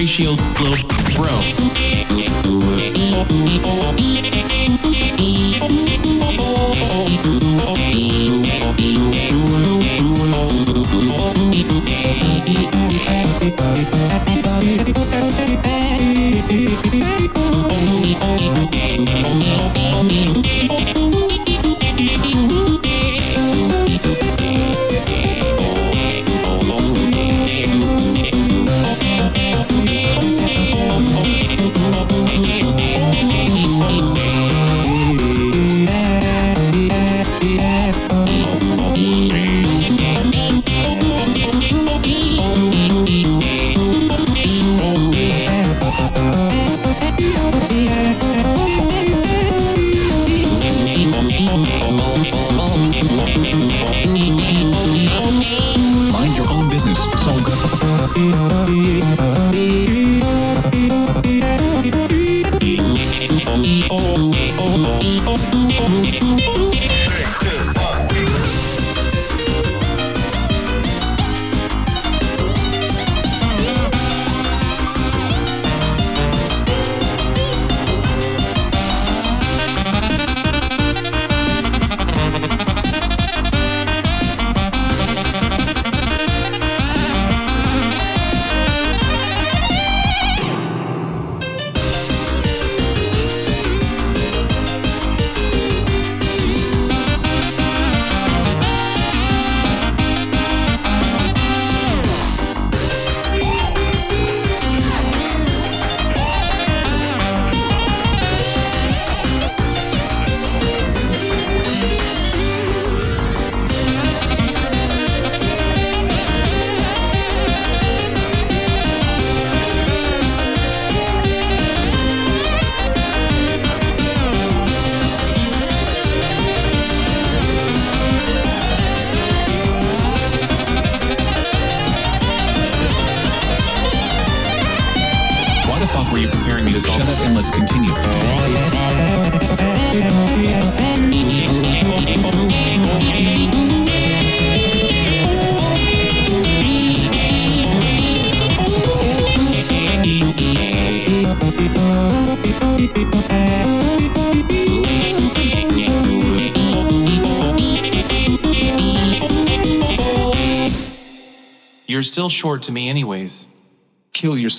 Ratio Globe Pro. Own business, Solga. Why the fuck were you preparing me to solve Shut up and let's continue. You're still short to me anyways. Kill yourself.